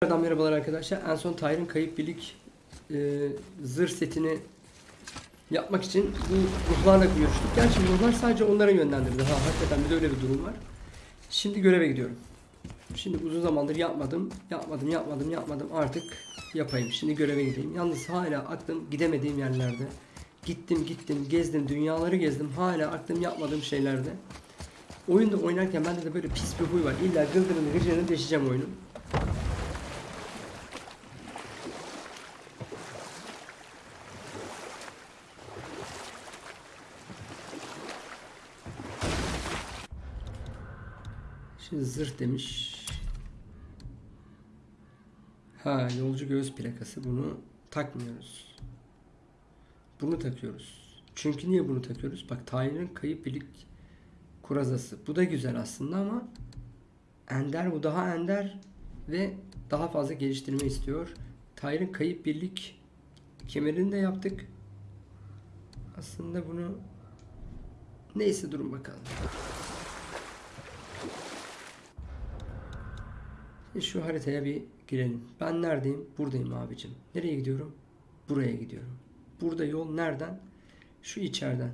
Tekrardan merhabalar arkadaşlar. En son Tyre'ın kayıp birlik e, zırh setini yapmak için bu ruhlarla görüştük. Gerçi ruhlar sadece onlara yönlendirdi. Ha hakikaten bir de öyle bir durum var. Şimdi göreve gidiyorum. Şimdi uzun zamandır yapmadım. Yapmadım, yapmadım, yapmadım. Artık yapayım. Şimdi göreve gideyim. Yalnız hala aklım gidemediğim yerlerde. Gittim, gittim, gezdim, dünyaları gezdim. Hala aklım yapmadığım şeylerde. Oyunda oynarken bende de böyle pis bir huy var. İlla gıldırını gıcırını deşeceğim oyunun. Şimdi zırh demiş. Ha yolcu göğüs plakası bunu takmıyoruz. Bunu takıyoruz. Çünkü niye bunu takıyoruz? Bak Tahir'in kayıp birlik kurazası. Bu da güzel aslında ama ender bu daha ender ve daha fazla geliştirme istiyor. Tahir'in kayıp birlik kemerini de yaptık. Aslında bunu neyse durun bakalım. Şu haritaya bir girelim. Ben neredeyim? Buradayım abicim. Nereye gidiyorum? Buraya gidiyorum. Burada yol nereden? Şu içeriden.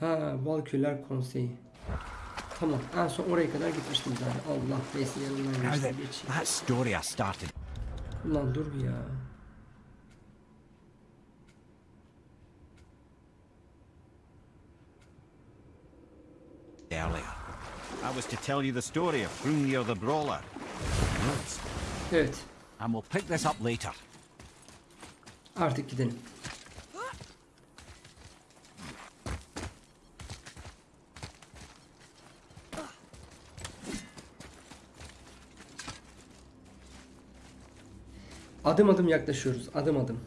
Ha, Valküller Konseyi. Tamam. En son oraya kadar gitmiştim zaten. Allah neyse yanından Now geçtim that, story I started Ulan dur bir ya. earlier, I was to tell you the story of Hrungnir the Brawler. Evet. And we'll pick this up later. Artık gidelim. Adım adım yaklaşıyoruz. Adım adım.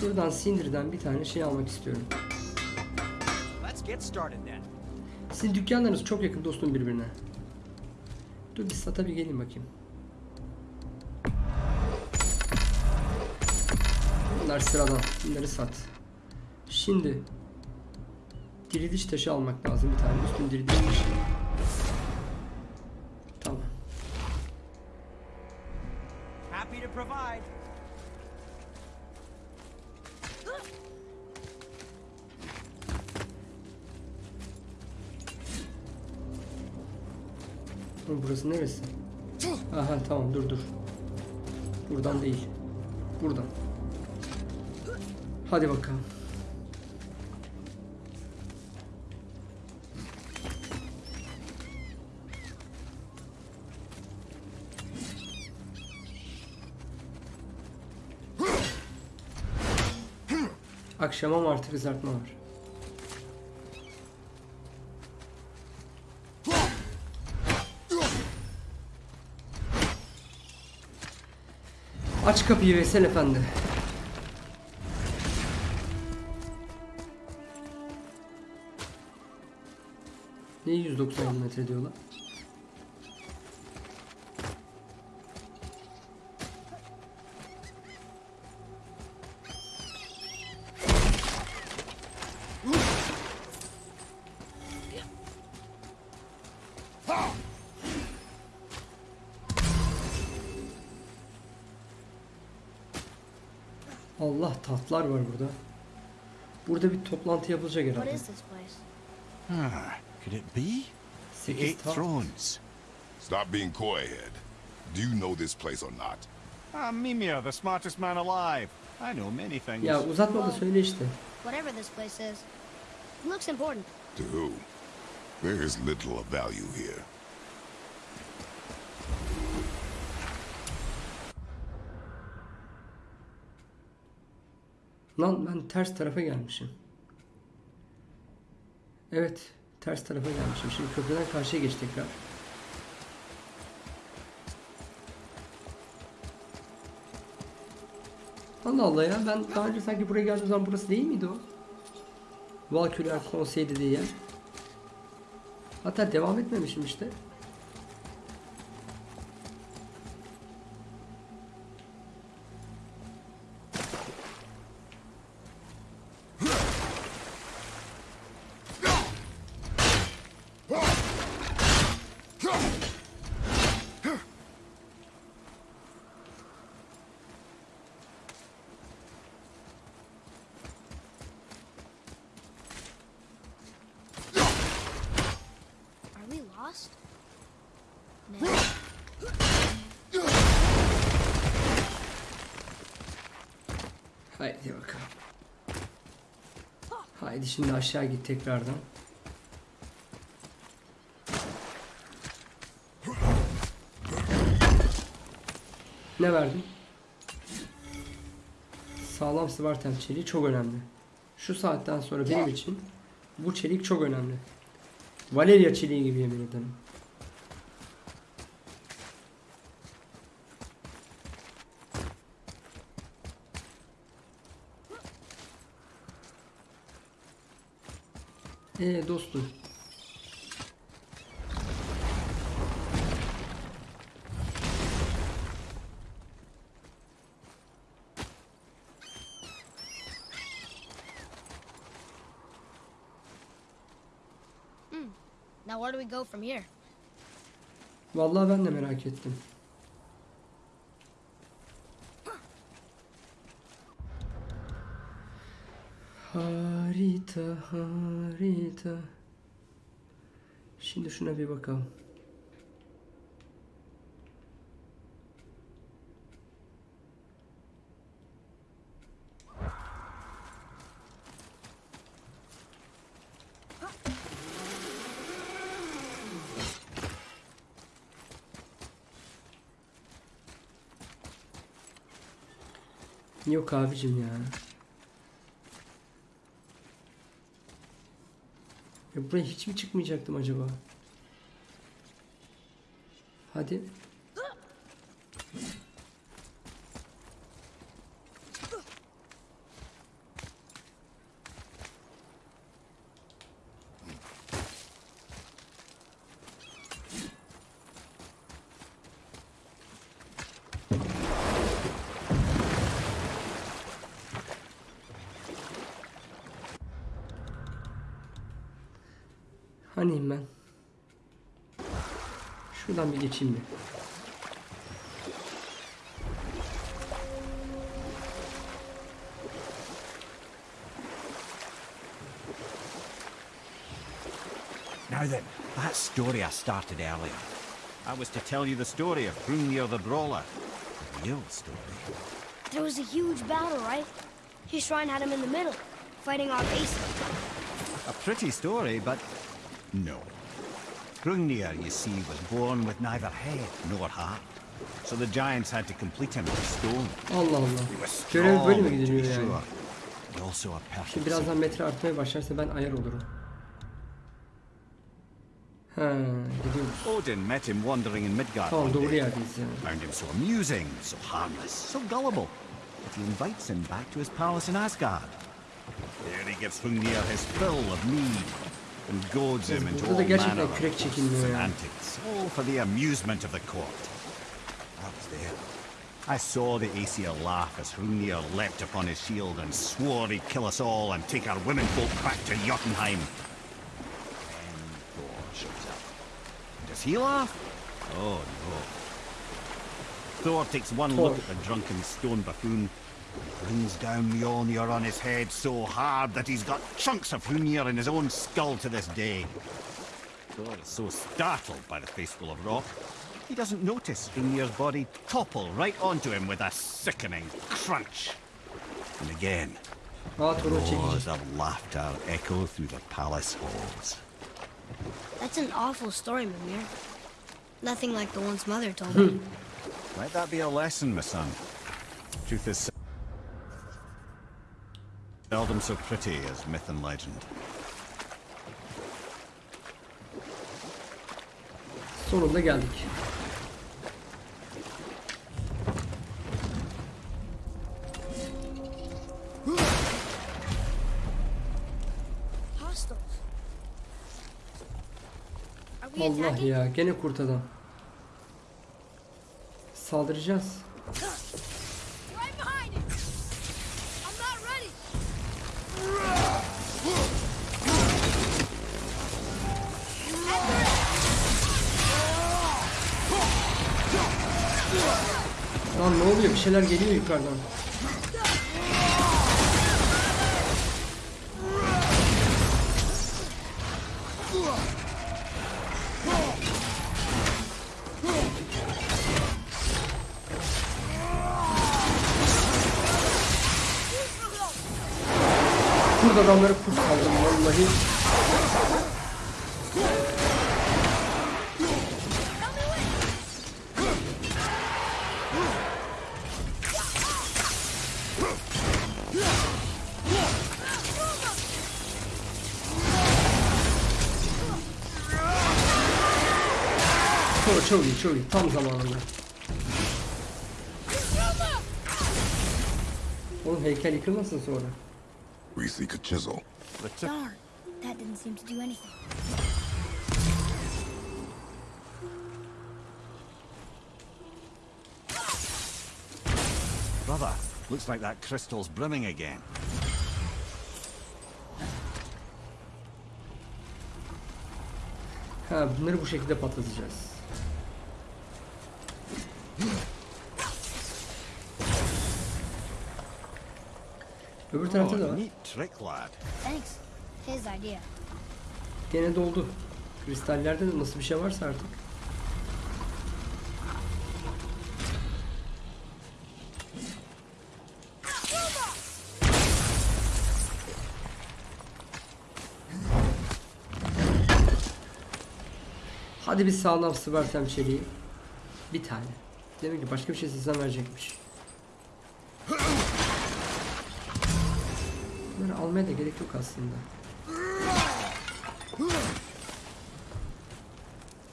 Şuradan sindirden bir tane şey almak istiyorum. Get started then. Sizin dükkanlarınız çok yakın dostum birbirine. Dur bir sata bir gelin bakayım. Bunlar sıradan. Bunları sat. Şimdi diriliş taşı almak lazım bir tane. Üstün diriliş taşı. Tamam. Happy to provide. Burası neresi? Aha tamam dur dur. Buradan değil. Buradan. Hadi bakalım. Akşama martı kızartma var. Aç kapıyı Veysel Efendi. Ne 190 metre diyorlar? Allah var burada. Burada bir toplantı yapılacak herhalde. this place? Ah, could it be? The 8 Thrones. Stop being coy, Ed. Do you know this place or not? I'm Mimir, the smartest man alive. I know many things. Ya uzatma da söyle işte. Whatever this place is. Looks important. To who? There is little of value here. Lan ben ters tarafa gelmişim. Evet, ters tarafa gelmişim. Şimdi köprüden karşıya geç tekrar. Allah Allah ya ben daha önce sanki buraya geldiğim zaman burası değil miydi o? Valküler Konseyi dediği yer. Hatta devam etmemişim işte. Haydi bakalım. Haydi şimdi aşağı git tekrardan. Ne verdin? Sağlam Spartan çeliği çok önemli. Şu saatten sonra benim için bu çelik çok önemli. Valeria çeliği gibi yemin ederim. Ee dostum. Now where do we go from here? Vallahi ben de merak ettim. Harita, harita. Şimdi şuna bir bakalım. Yok abicim ya. Ya buraya hiç mi çıkmayacaktım acaba? Hadi. Geçeyim bir. Now then, that story I started earlier. I was to tell you the story of Hrungnir the Brawler. The real story. There was a huge battle, right? His shrine had him in the middle, fighting off Asa. A pretty story, but no. Hrungnir, you see, was born with neither head nor heart. So the giants had to complete him with stone. Allah Allah. He was Görev böyle mi strong, gidiliyor yani? sure, but also a Şimdi birazdan metre artmaya başlarsa ben ayar olurum. Ha, gidiyoruz. Odin met him wandering in Midgard Tamam one doğru day. yerdeyiz yani. Found him so amusing, so harmless, so gullible, that he invites him back to his palace in Asgard. There he gives Hrungnir his fill of mead and goads him into all manner of kürek boasts çekilmiyor and antics, all for the amusement of the court. I was there. I saw the Aesir laugh as Hrungnir leapt upon his shield and swore he'd kill us all and take our womenfolk back to Jotunheim. Then Thor shows up. Does he laugh? Oh no. Thor takes one Thor. look at the drunken stone buffoon, brings down Mjolnir on his head so hard that he's got chunks of Hrungnir in his own skull to this day. Thor is so startled by the faceful of rock, he doesn't notice Hrungnir's body topple right onto him with a sickening crunch. And again, Aa roars of laughter echo through the palace halls. That's an awful story, Mimir. Nothing like the ones Mother told me. Let that be a lesson, my son. Truth is seldom so pretty as myth and legend. Sonunda geldik. Allah ya gene kurt adam. Saldıracağız. Lan ne oluyor? Bir şeyler geliyor yukarıdan. Burada adamları kurt saldım vallahi. Çok iyi, çok iyi. Tam zamanında. Oğlum heykel yıkılmasın sonra. We seek a chisel. The tip Darn, that didn't seem to do anything. brother. Looks like that crystal's brimming again. Ha bunları bu şekilde patlatacağız. Öbür tarafta da var. Trick, lad. Thanks. His idea. Gene doldu. Kristallerde de nasıl bir şey varsa artık. Hadi bir sağlam sıvarsam çeliği. Bir tane. Demek ki başka bir şey sizden verecekmiş. Almaya da gerek yok aslında.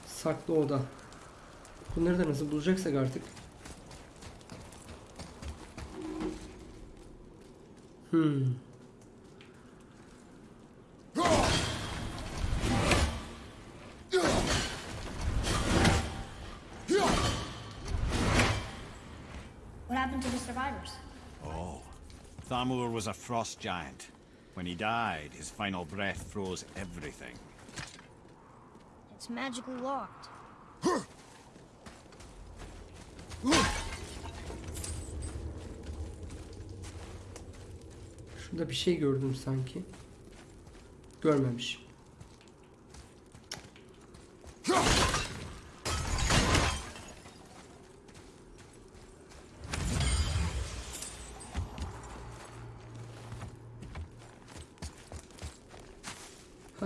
Saklı oda. Bunları da nasıl bulacaksak artık. Hmm. What happened to the survivors? Oh. Thamur was a frost giant. When he died, his final breath froze everything. It's magically locked. Şurada bir şey gördüm sanki. Görmemiş.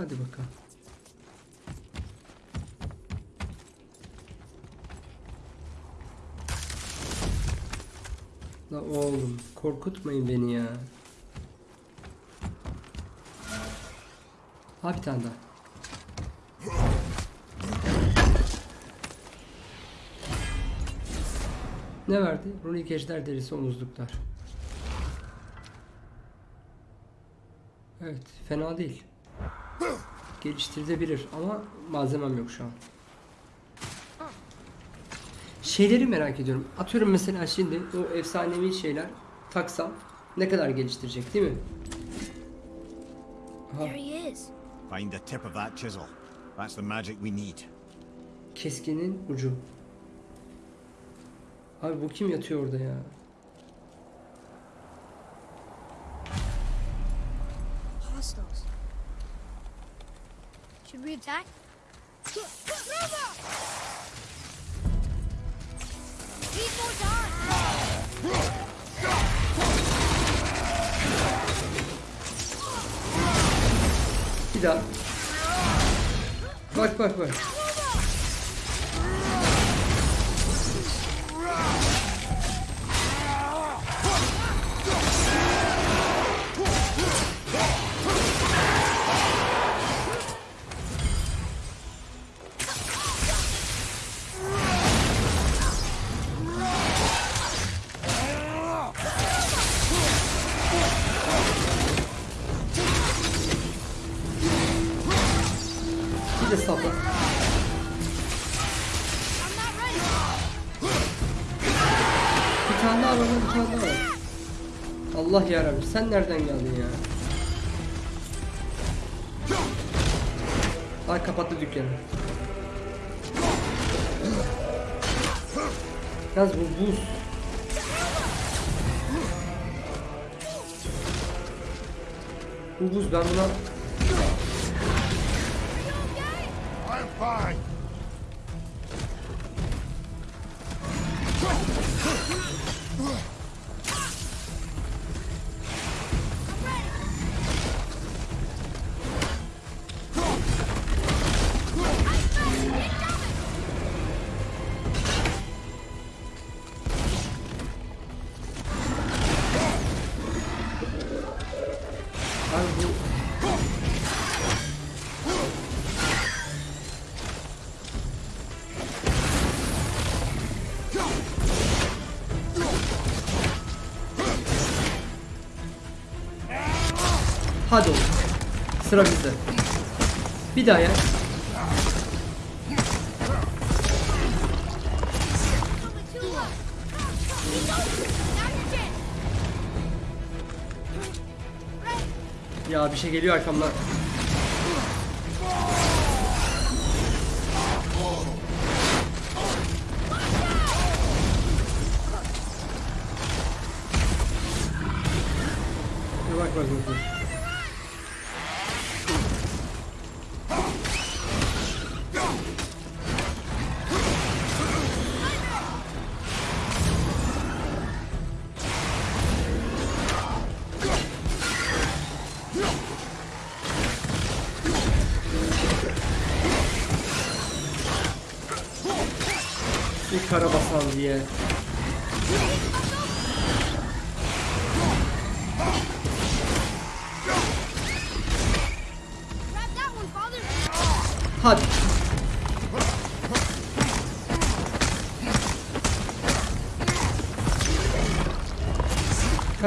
Hadi bakalım. La oğlum korkutmayın beni ya. Ha bir tane daha. Ne verdi? Runik ejder derisi omuzluklar. Evet, fena değil. Geliştirilebilir ama malzemem yok şu an. Şeyleri merak ediyorum. Atıyorum mesela şimdi o efsanevi şeyler taksam ne kadar geliştirecek değil mi? Aha. Find the tip of that chisel. That's the magic we need. Keskinin ucu. Abi bu kim yatıyor orada ya? Attack? Bir daha. Bak. Sen nereden geldin ya? Ay kapattı dükkanı. Yalnız bu buz. Bu buz ben buna Hadi oğlum. Sıra bizde. Bir daha ya. Ya bir şey geliyor arkamdan.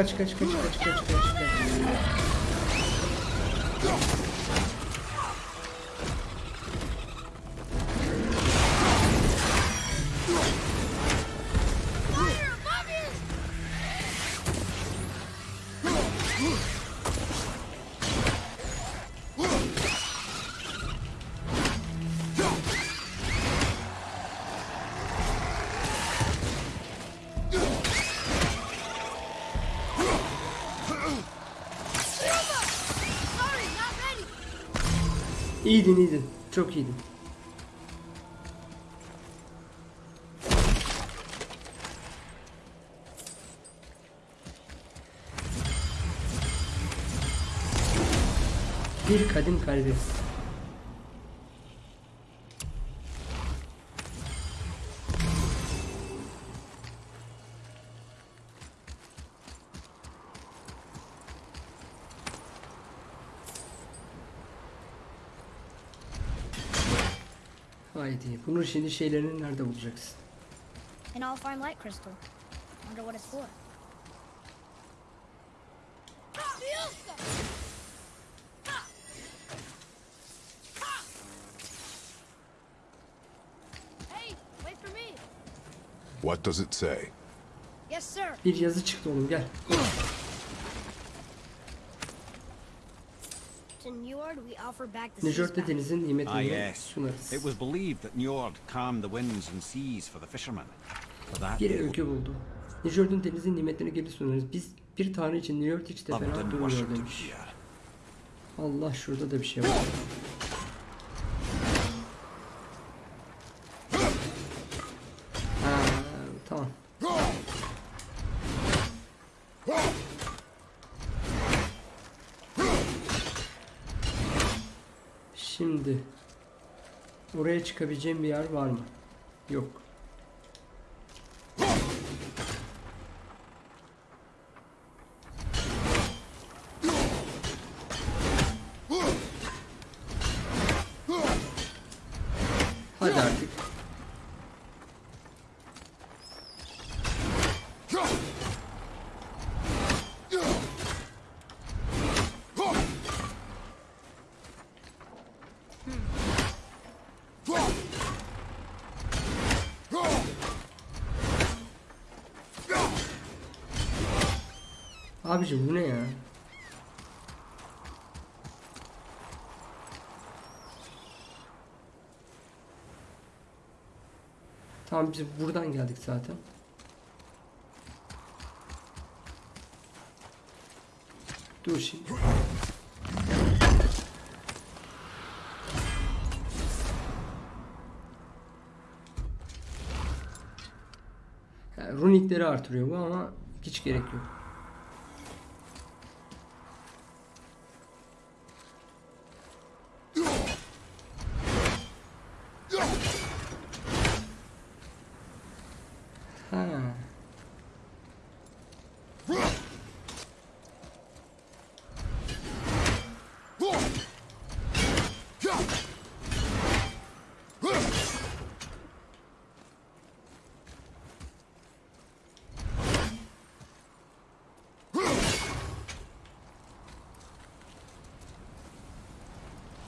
Kaç kaç kaç kaç kaç kaç kaç. İyiydin iyiydin. Çok iyiydin. Bir kadim kalbi. Bunun şimdi şeylerini nerede bulacaksın? And I'll find light crystal. Wonder what it's for. Hey, wait for me. What does it say? Yes, sir. Bir yazı çıktı oğlum gel. To Njord, we offer back the seas Nejört'te back. denizin Ah, nimetini yes. sunarız. It was believed that Njord calmed the winds and seas for the fishermen. For that, Bir öykü buldu. Nejört'ün denizin nimetlerini geri sunarız. Biz bir tanrı için Nejört hiç de fena durmuyor demiş. Allah şurada da bir şey var. Çıkabileceğim bir yer var mı? Yok. Abicim bu ne ya? Tamam biz buradan geldik zaten. Dur şimdi. Yani runikleri artırıyor bu ama hiç gerek yok.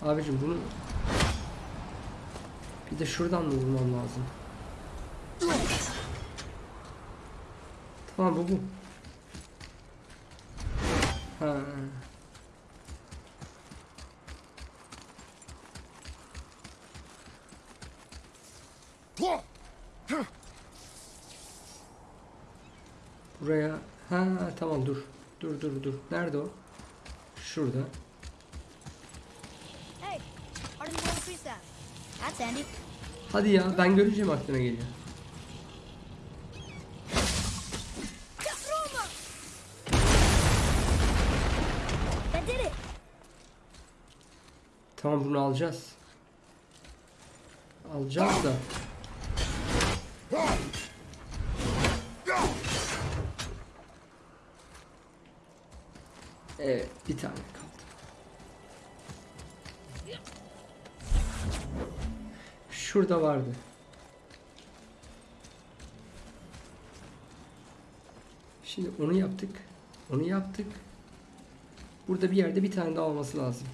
Abicim bunu bir de şuradan mı vurmam lazım? Tamam bu bu. Ha. Buraya ha tamam dur. Dur dur dur. Nerede o? Şurada. That's handy. Hadi ya ben göreceğim aklına geliyor. That did it. Tamam bunu alacağız. Alacağız da. Şurada vardı. Şimdi onu yaptık. Onu yaptık. Burada bir yerde bir tane daha olması lazım.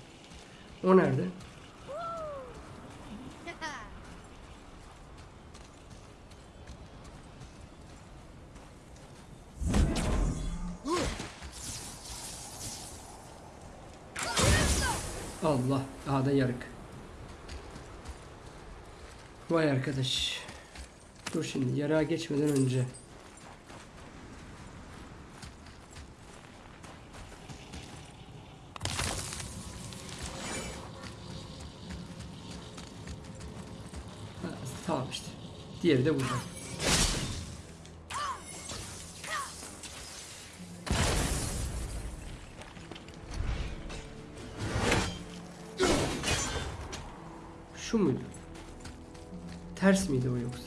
O nerede? Allah daha da yarık. Vay arkadaş. Dur şimdi yarığa geçmeden önce. Ha, tamam işte. Diğeri de burada. Ters miydi o yoksa?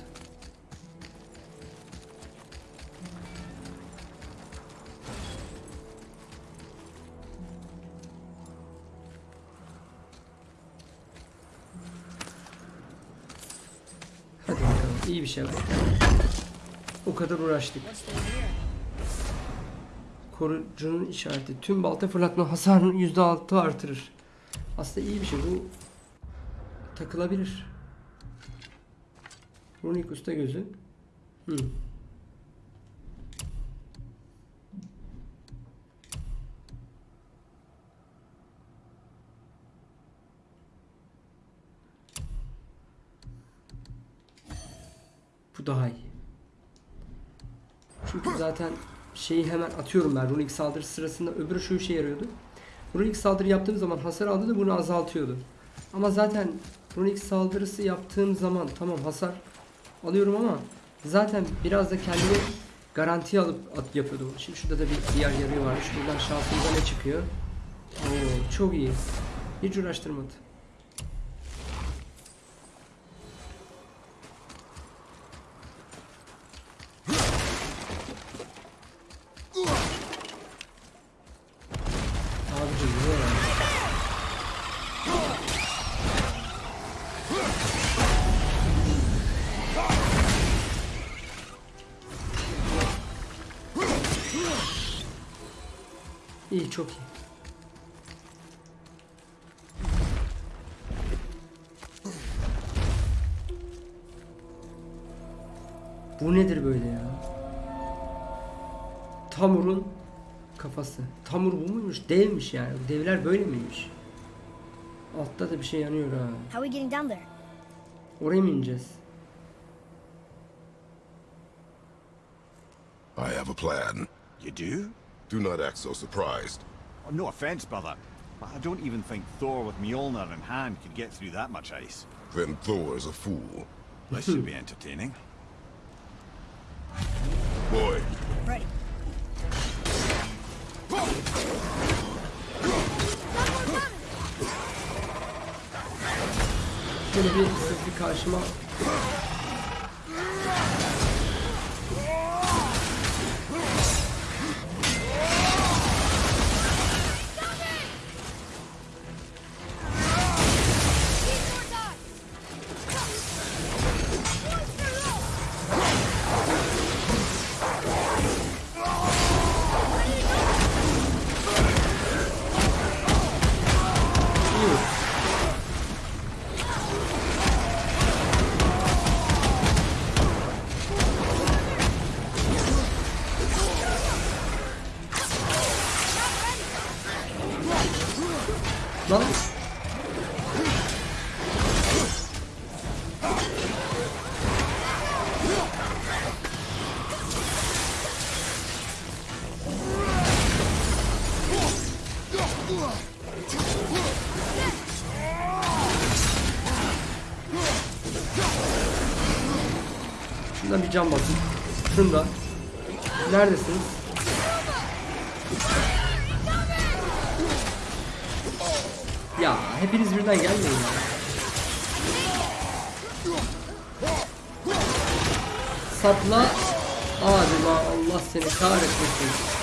Hadi bakalım iyi bir şey var. O kadar uğraştık. Korucunun işareti. Tüm balta fırlatma hasarını %6 artırır. Aslında iyi bir şey. Bu takılabilir. Runik usta gözü. Hmm. Bu daha iyi. Çünkü zaten şeyi hemen atıyorum ben runik saldırı sırasında öbürü şu işe yarıyordu. Runik saldırı yaptığım zaman hasar aldı da bunu azaltıyordu. Ama zaten runik saldırısı yaptığım zaman tamam hasar alıyorum ama zaten biraz da kendimi garantiye alıp at yapıyordum. Şimdi şurada da bir diğer yarıyor varmış. Buradan şansımıza ne çıkıyor? Oo, çok iyi. Hiç uğraştırmadı. Çok iyi. Bu nedir böyle ya? Tamur'un kafası. Tamur bu muymuş? Devmiş yani. Devler böyle miymiş? Altta da bir şey yanıyor ha. How are we getting down there? Oraya mı ineceğiz? I have a plan. You do? Do not act so surprised. Oh, no offense, brother, but I don't even think Thor with Mjolnir in hand could get through that much ice. Then Thor is a fool. This should be entertaining. Boy, Ready. Şöyle bir sizi karşıma Cam basın. Şunda. Neredesiniz? Ya hepiniz birden gelmeyin ya. Sapla. Adema Allah seni kahretmesin.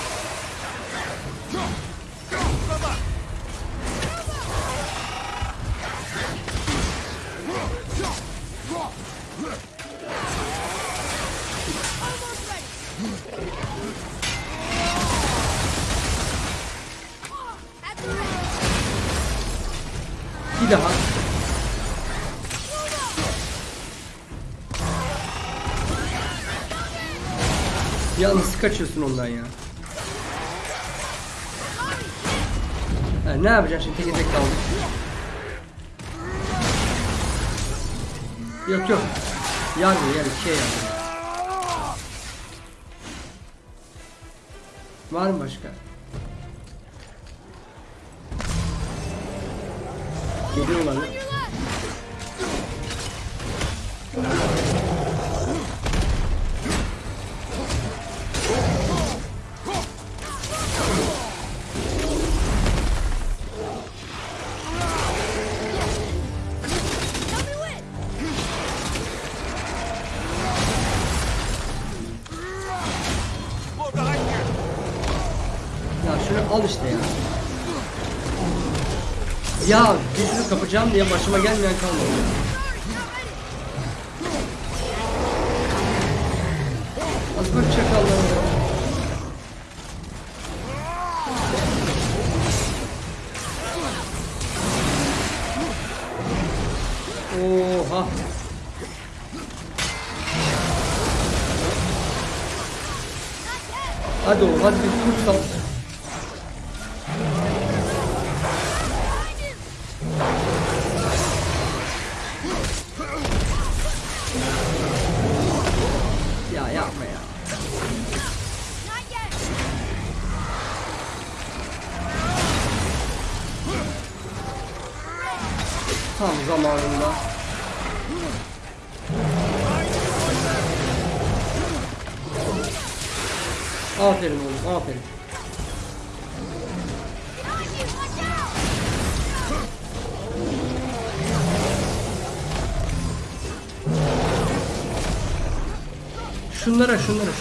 Kaçıyorsun ondan ya? Ha, ne yapacaksın şimdi tek kaldık. Yok yok. Yarmıyor yani şey yarmıyor. Var mı başka? İşte ya. Ya dizini kapacağım diye başıma gelmeyen kalmadı. Az bak çakallar ya. Oha. Hadi oğlum hadi bir tutsam. Ya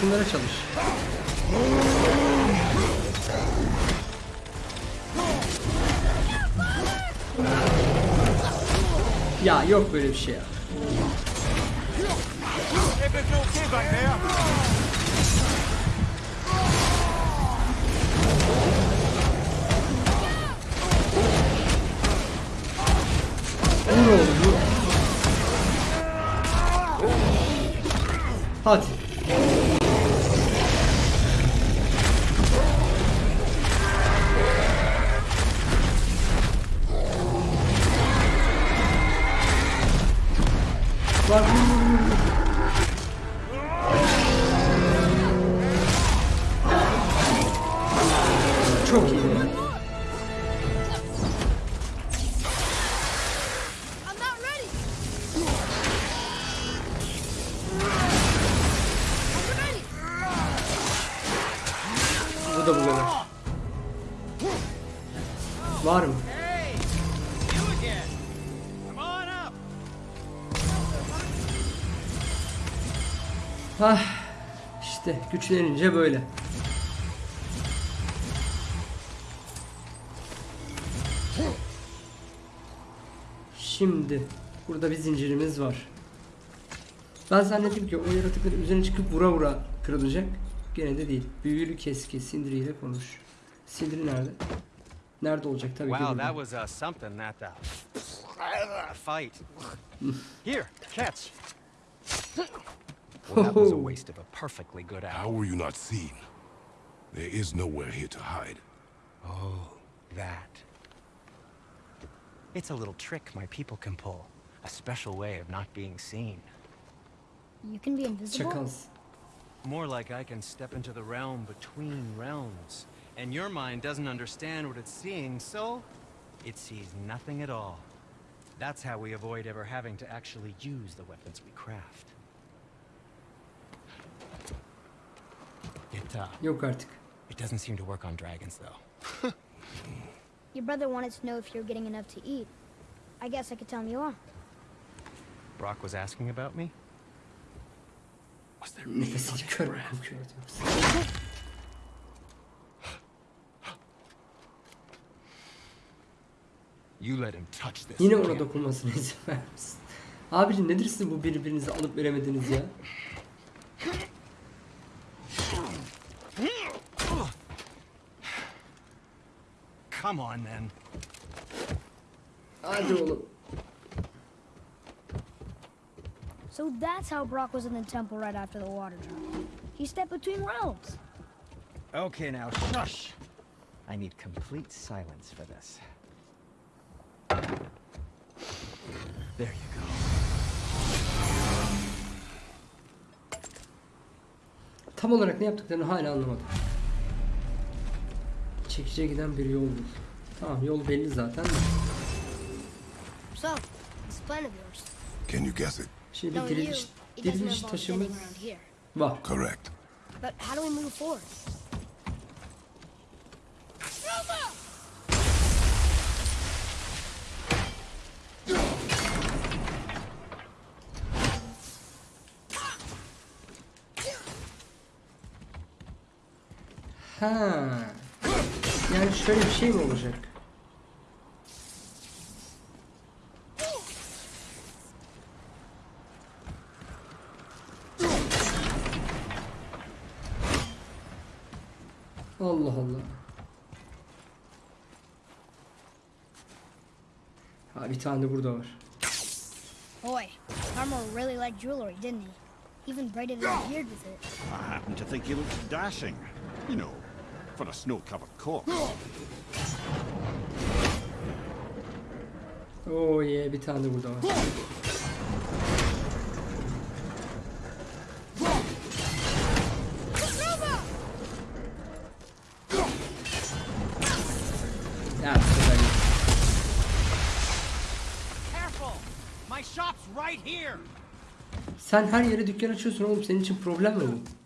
Şunlara, çalış. Ya yok böyle bir şey ya. Güçlenince böyle. Şimdi burada bir zincirimiz var. Ben zannettim ki o yaratıkların üzerine çıkıp vura vura kırılacak. Gene de değil. Büyülü keski Sindri ile konuş. Sindri nerede? Nerede olacak tabii ki. Wow, that was uh, something, that uh, fight. Here, catch. Well, that was a oh. waste of a perfectly good hour. How were you not seen? There is nowhere here to hide. Oh, that. It's a little trick my people can pull. A special way of not being seen. You can be invisible? Çakals. More like I can step into the realm between realms. And your mind doesn't understand what it's seeing, so it sees nothing at all. That's how we avoid ever having to actually use the weapons we craft. It, uh, Yok artık. it doesn't seem to work on dragons, though. Your brother wanted to know if you're getting enough to eat. I guess I could tell him you are. Brock was asking about me? Was there meat on kör breath? You let him touch this. Yine ona dokunmasına izin vermişsin. Abicim nedir sizin bu birbirinizi alıp veremediniz ya? Come on, then. Hadi oğlum. So that's how Brock was in the temple right after the water drop. He stepped between realms. Okay, now shush. I need complete silence for this. There you go. Tam olarak ne yaptıklarını hala anlamadım. Çekice giden bir yol bul. Tamam yol belli zaten. So, this plan of yours. Can you guess it? Şimdi you, diriliş, diriliş taşımız var. Correct. But how do we move forward? Ha. Yani şöyle bir şey mi olacak? Allah Allah. Ha bir tane burada var. Boy, Armor really liked jewelry, didn't he? Even braided his beard with it. I happen to think he looks dashing. You know, for a snow-covered corpse. Oo ye bir tane burada var. Ya bu kadar iyi. Careful! My shop's right here! Sen her yere dükkan açıyorsun oğlum senin için problem mi bu?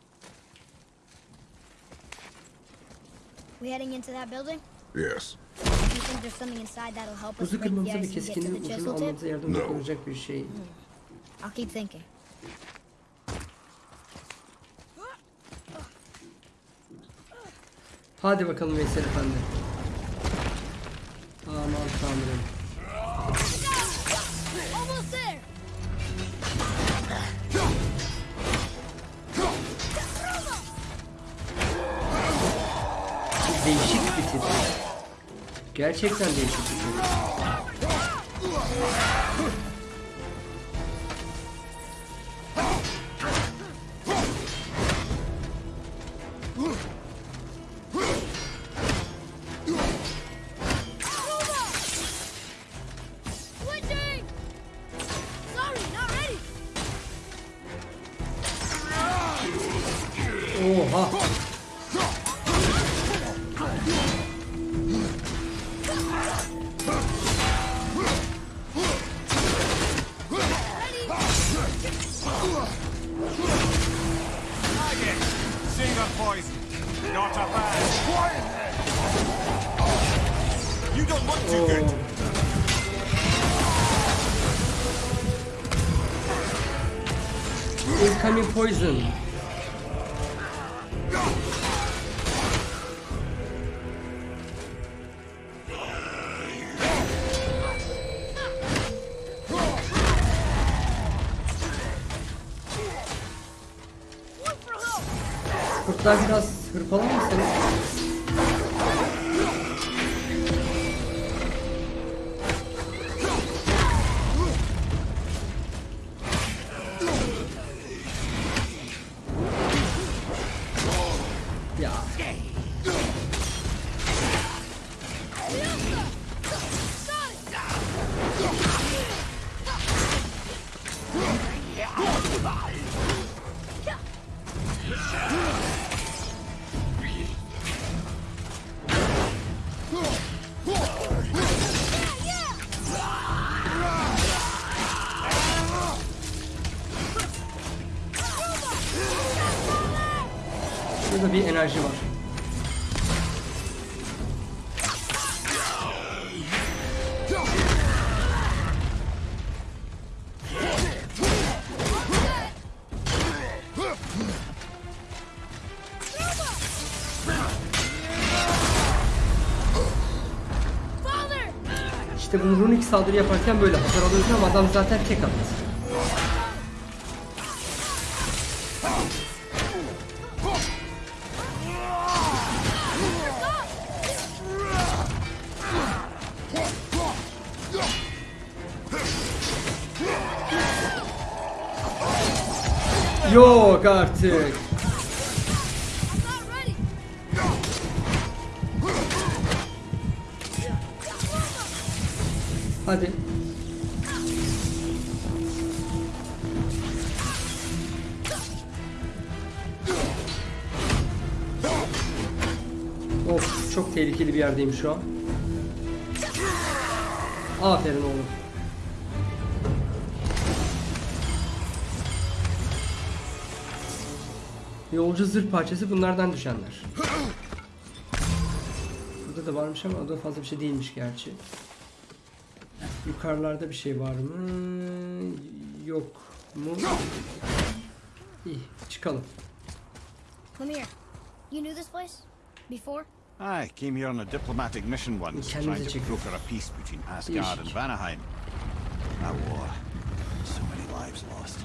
We heading into that building? Yes. Do you think there's something inside that'll help us break the kırmamıza ice and get to keskinliğin the ucunu chisel tip? almamıza yardımcı No. olacak bir şey. I'll keep thinking. Hadi bakalım Veysel Efendi. Aman tanrım. Almost there! Değişik bir tip. Gerçekten değişik bir tip. Kurtlar biraz hırpalamışsınız. Runik saldırı yaparken böyle hasar alıyorsun ama adam zaten tek attı. Yok artık. Yerdeyim şu an. Aferin oğlum. Yolcu zırh parçası bunlardan düşenler. Burada da varmış ama o da fazla bir şey değilmiş gerçi. Yukarılarda bir şey var mı? Yok mu? İyi çıkalım. Come here. You knew this place? Before? I came here on a diplomatic mission once, trying to broker a peace between Asgard and Değişik. Vanaheim. That war, so many lives lost.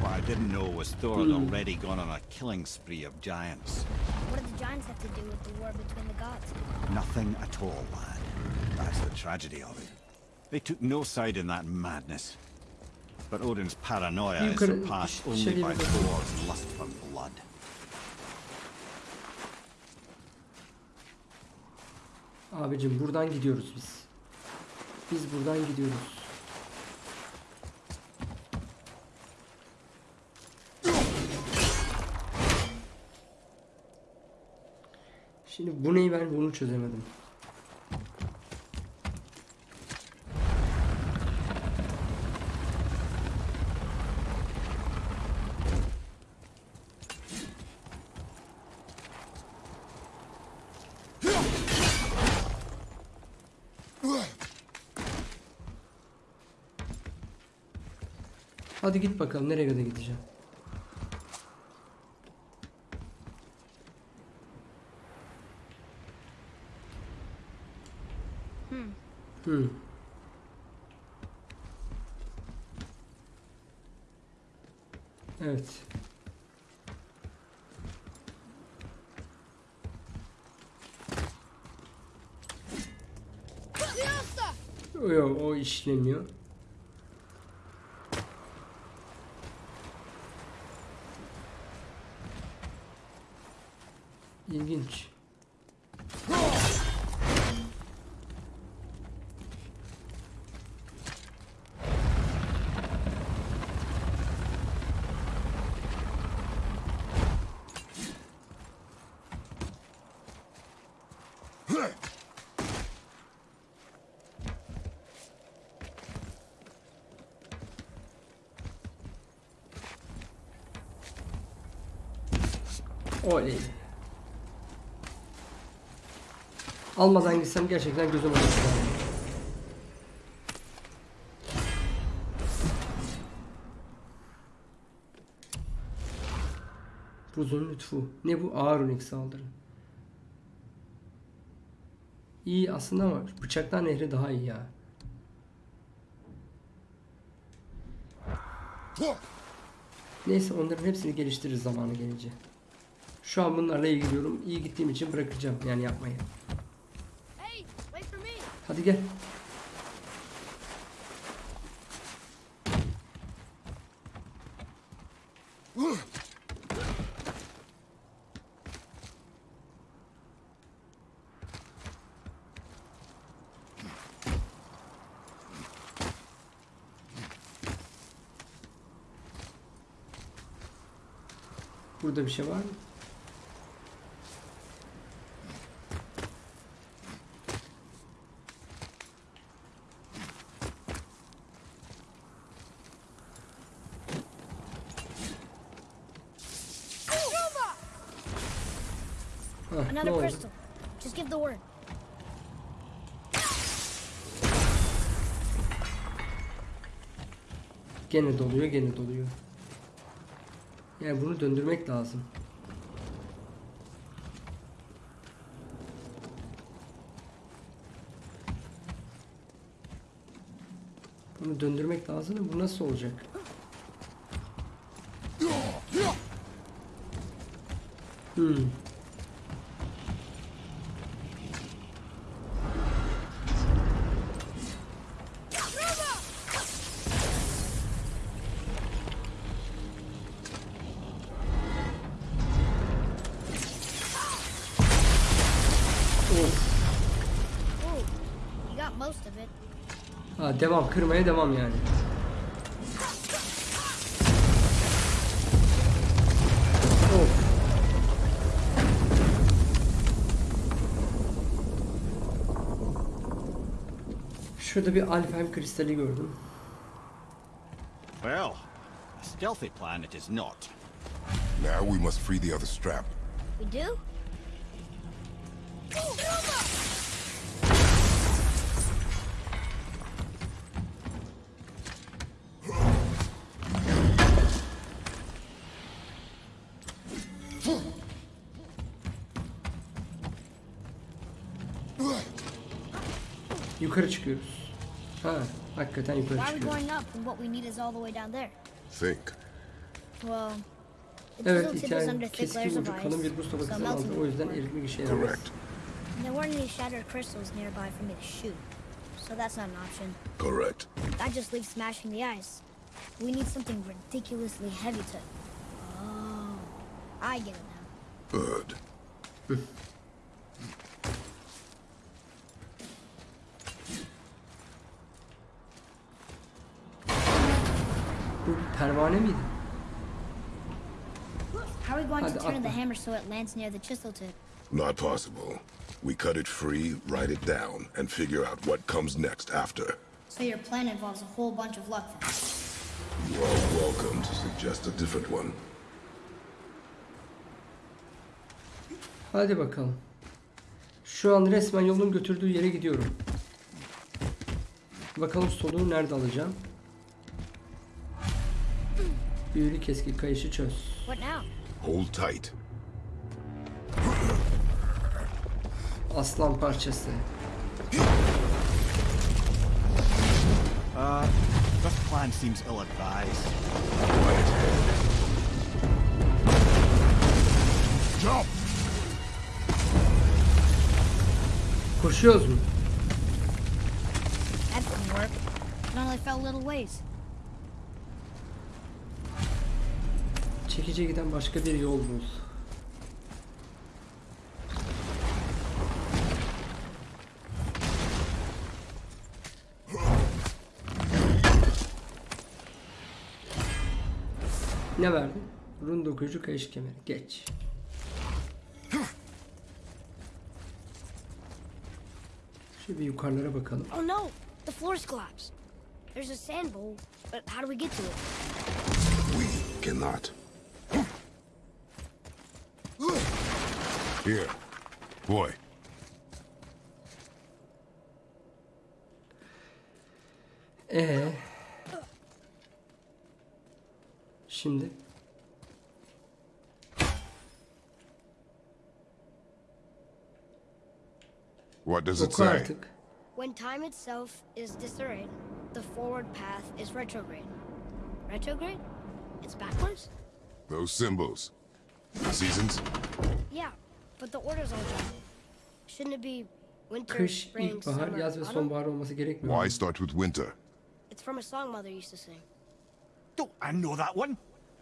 What I didn't know was Thor had already gone on a killing spree of giants. What did the giants have to do with the war between the gods? Nothing at all, lad. That's the tragedy of it. They took no side in that madness. But Odin's paranoia is Yukarı- surpassed only by. Thor's lust for blood. Abicim buradan gidiyoruz biz. Biz buradan gidiyoruz. Şimdi bu neyi ben bunu çözemedim. Hadi git bakalım nereye kadar gideceğim. Hmm. Evet. O, yok, o işlemiyor. Oley. Almadan gitsem gerçekten gözüm olur. Buzun lütfu. Ne bu? Ağır unik saldırı. İyi aslında ama bıçaklar nehri daha iyi ya. Neyse onların hepsini geliştiririz zamanı gelince. Şu an bunlarla ilgiliyorum. İyi gittiğim için bırakacağım yani yapmayı. Hadi gel. Burada bir şey var mı? Hah, ne Another oldu? crystal. Just give the word. Gene doluyor, gene doluyor. Yani bunu döndürmek lazım. Bunu döndürmek lazım da bu nasıl olacak? Hmm. Devam, kırmaya devam yani. Of. Şurada bir Alfheim kristali gördüm. Well, a stealthy plan it is not. Now we must free the other strap. We do? Yukarı çıkıyoruz. Ha, hakikaten yukarı Why are we çıkıyoruz. going up when what we need is all the way down there? Think. Well, the Evet, chisel tip hikaye under thick keskin layers of ucu kalın bir ice, buz so tabakasından melting aldı. O yüzden would work. eritmek işe yaramaz. Correct. There weren't any shattered crystals nearby for me to shoot, so that's not an option. Correct. That just leaves smashing the ice. We need something ridiculously heavy to. Oh, I get it now. Good. Pervane miydi? How are we going to Hadi turn the atla. hammer so it lands near the chisel tip? Not possible. We cut it free, write it down, and figure out what comes next after. So your plan involves a whole bunch of luck. You are welcome to suggest a different one. Hadi bakalım. Şu an resmen yolun götürdüğü yere gidiyorum. Bakalım soluğu nerede alacağım. Büyülü keski kayışı çöz. What now? Hold tight. Aslan parçası. Uh, this plan seems ill-advised. Quiet. Jump! Koşuyoruz mu? That didn't work. It only fell little ways. Çekice giden başka bir yol bul. Ne verdin? Run dokuyucu kayış kemeri. Geç. Şöyle bir yukarılara bakalım. Oh no! The floor's collapsed. There's a sand bowl, but how do we get to it? We cannot. Here. Boy. Ee. Şimdi. What does it say? When time itself is disarrayed, the forward path is retrograde. Retrograde? It's backwards? Those symbols. Seasons? Yeah, but the order's all jumbled. Shouldn't it be winter, Kış, spring, summer, yaz ve autumn? sonbahar olması gerekmiyor. Why start with winter? It's from a song Mother used to sing. Don't I know that one?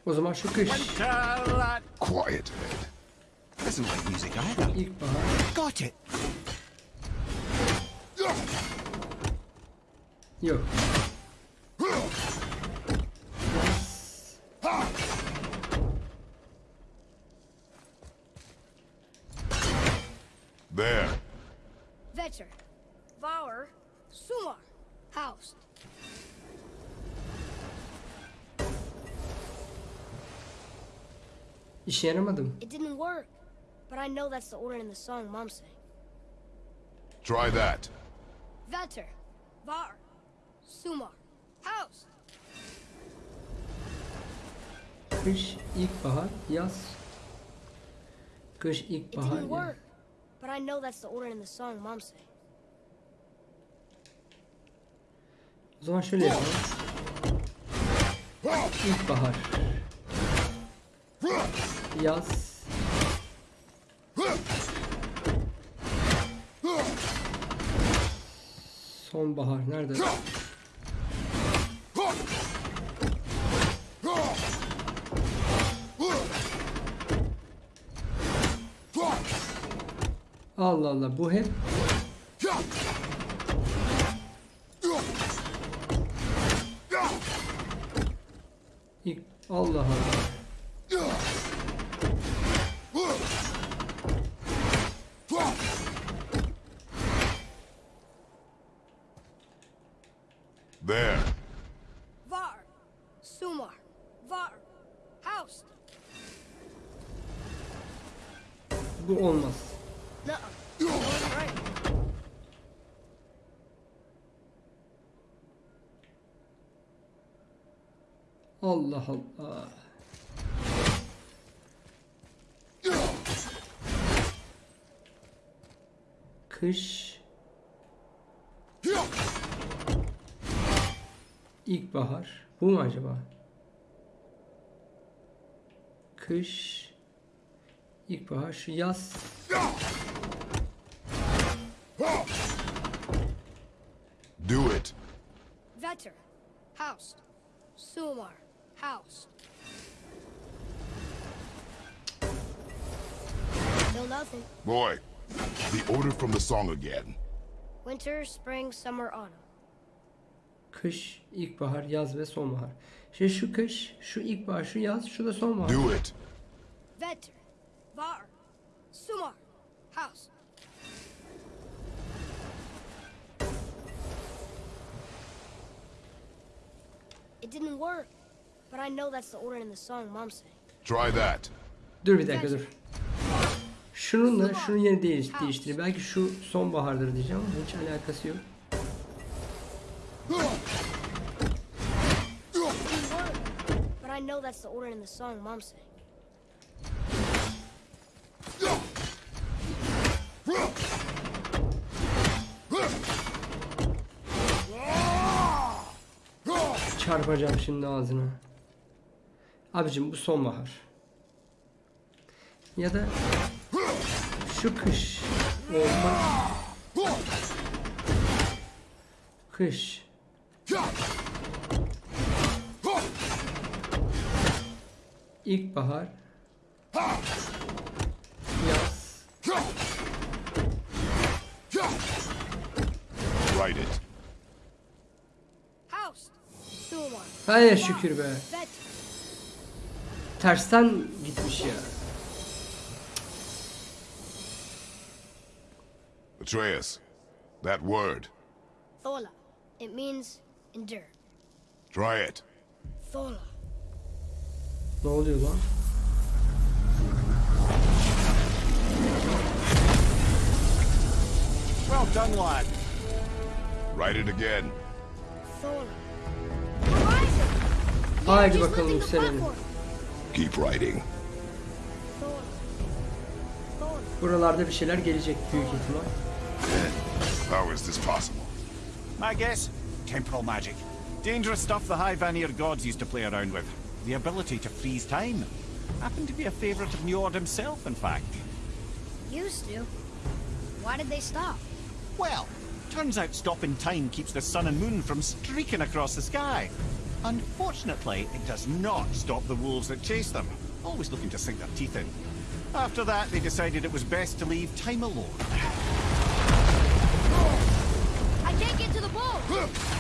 O zaman şu kış, Winter, Quiet, head. that isn't like music either. ilkbahar, Got it. yok. İşe yaramadı mı? It didn't work, but I know that's the order in the song Mom sang. Try that. Vetter, Var, Sumar, House. Kış, ilkbahar, yaz. Kış, It ilkbahar, didn't yaz. work, but I know that's the order in the song Mom sang. O zaman şöyle yapalım. İlkbahar. Yaz. Sonbahar nerede? Allah Allah bu hep Allah Allah. There. Var, Sumar, Var, House. Bu olmaz. Nuh-uh. That wasn't right. Allah Allah. Kış. İlkbahar. Bu mu acaba? Kış. İlkbahar. Şu yaz. Do it. Vetter, House, Sumar, House. Still nothing. Boy, the order from the song again. Winter, spring, summer, autumn. Kış, ilkbahar, yaz ve sonbahar. Şimdi şu kış, şu ilkbahar, şu yaz, şu da sonbahar. Do it. Vetter, Var, Sumar, House. It didn't work, but I know that's the order in the song Mom sang. Try that. Dur bir dakika dur. Şununla şunun yerini değiş, değiştir. Belki şu sonbahardır diyeceğim ama hiç alakası yok. Çarpacağım şimdi ağzına. Abicim bu sonbahar. Ya da şu kış olmak. Kış. İlkbahar. Yaz. Write it. House, Sumar, Hay şükür be. Tersten gitmiş ya. Atreus. That word. Thola. It means endure. Try it. Thola. Ne oluyor lan? Well done, lad. Write it again. Thola. Haydi bakalım platform. Keep. Thor. Buralarda bir şeyler gelecek büyük ihtimal. How is this possible? My guess? Temporal magic. Dangerous stuff the High Vanir gods used to play around with. The ability to freeze time. Happened to be a favorite of Njord himself, in fact. Used to. Why did they stop? Well, turns out stopping time keeps the sun and moon from streaking across the sky. Unfortunately, it does not stop the wolves that chase them, always looking to sink their teeth in. After that, they decided it was best to leave time alone. The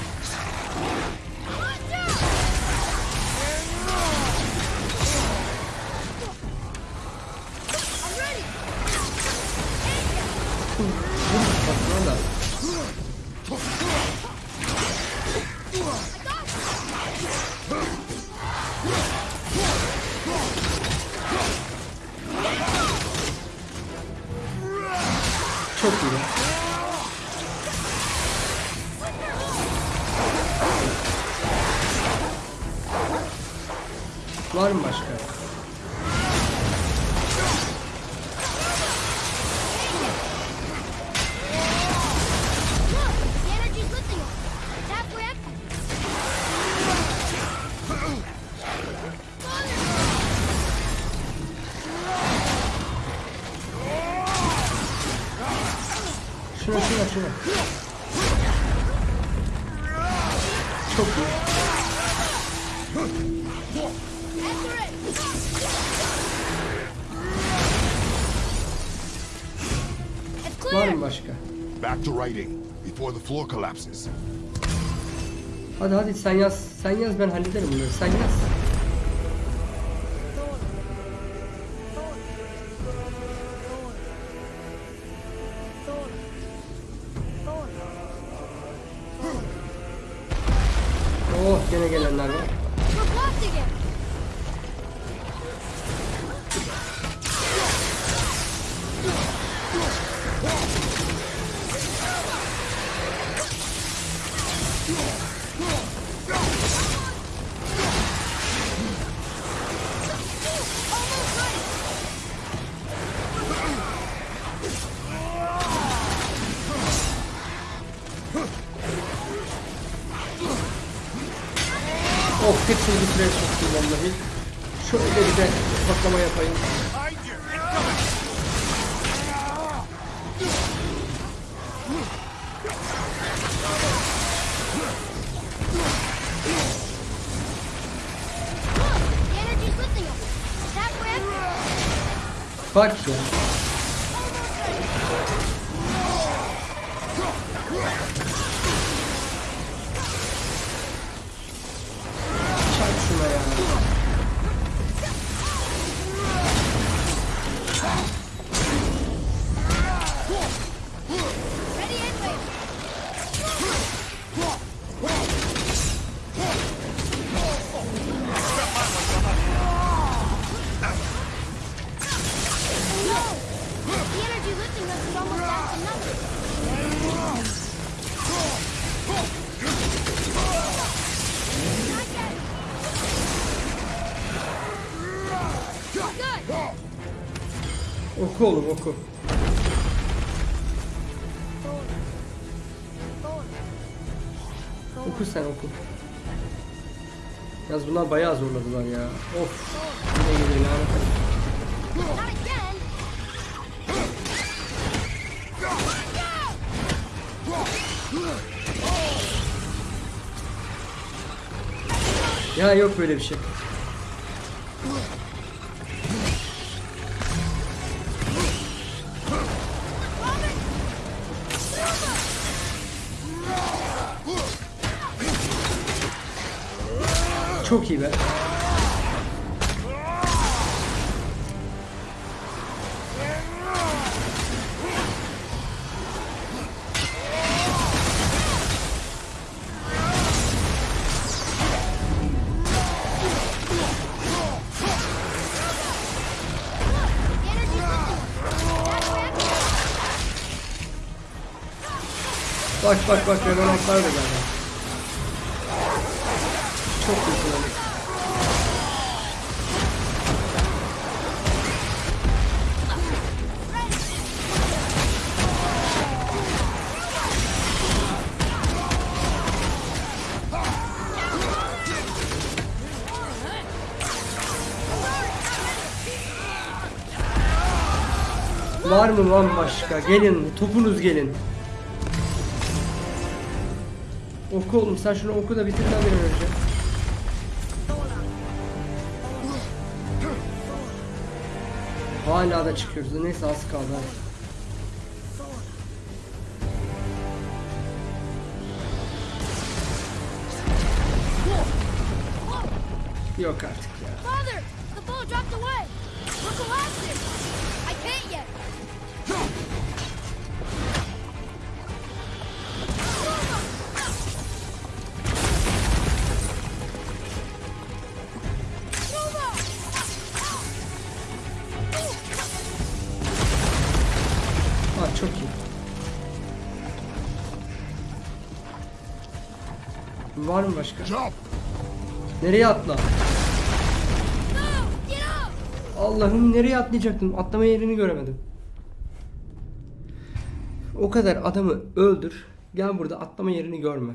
Back to writing before the floor collapses. Hadi hadi sen yaz. Sen yaz ben hallederim bunları. Sen yaz. Oku oğlum oku. Oku sen oku. Yalnız bunlar bayağı zorladılar ya. Of. Yine geliyor lanet. Ya yok böyle bir şey. Çok iyi be. The energy's lifting us. Halfway up. Bak bak bak revenantlar da geldi. Var mı lan başka? Gelin topunuz gelin. Oku oğlum sen şunu oku da bitir lan bir önce. Hala da çıkıyoruz. Neyse az kaldı. Yok artık Var mı başka? Jump! Nereye atla? Allah'ım nereye atlayacaktım? Atlama yerini göremedim. O kadar adamı öldür. Gel burada atlama yerini görme.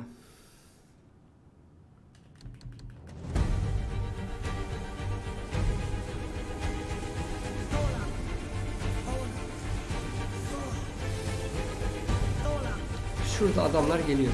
Şurada adamlar geliyor.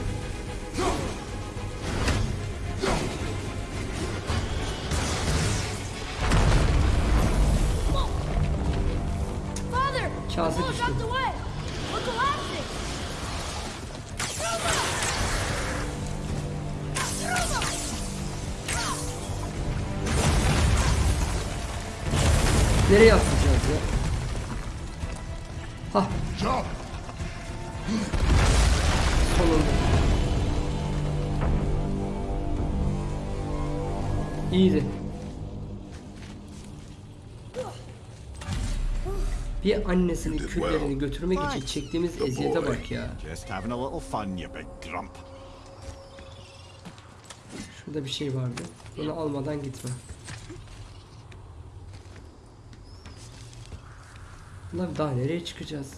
Bir annesinin küllerini götürmek için çektiğimiz eziyete bak ya. Just having a little fun, you big grump. Şurada bir şey vardı. Bunu almadan gitme. Ulan daha nereye çıkacağız?